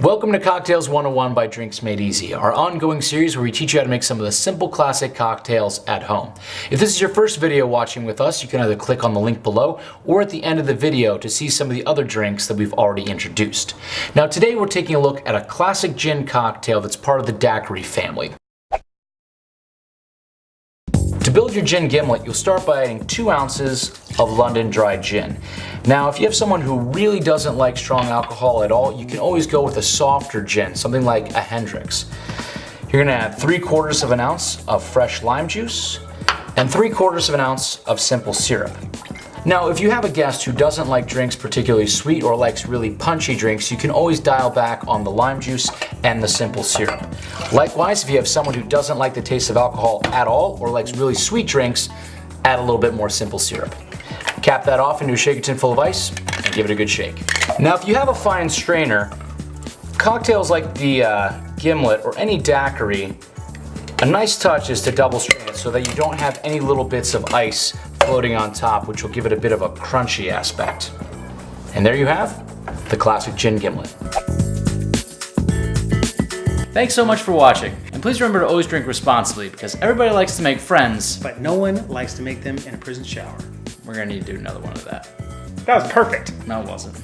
Welcome to Cocktails 101 by Drinks Made Easy, our ongoing series where we teach you how to make some of the simple classic cocktails at home. If this is your first video watching with us, you can either click on the link below or at the end of the video to see some of the other drinks that we've already introduced. Now today we're taking a look at a classic gin cocktail that's part of the daiquiri family. Your gin gimlet, you'll start by adding two ounces of London dry gin. Now, if you have someone who really doesn't like strong alcohol at all, you can always go with a softer gin, something like a Hendrick's. You're gonna add three quarters of an ounce of fresh lime juice and three quarters of an ounce of simple syrup. Now, if you have a guest who doesn't like drinks particularly sweet or likes really punchy drinks, you can always dial back on the lime juice and the simple syrup. Likewise, if you have someone who doesn't like the taste of alcohol at all or likes really sweet drinks, add a little bit more simple syrup. Cap that off into a shaker tin full of ice and give it a good shake. Now, if you have a fine strainer, cocktails like the uh, Gimlet or any daiquiri, a nice touch is to double strain so that you don't have any little bits of ice floating on top, which will give it a bit of a crunchy aspect. And there you have the classic gin gimlet. Thanks so much for watching. And please remember to always drink responsibly because everybody likes to make friends. But no one likes to make them in a prison shower. We're gonna need to do another one of that. That was perfect. No, it wasn't.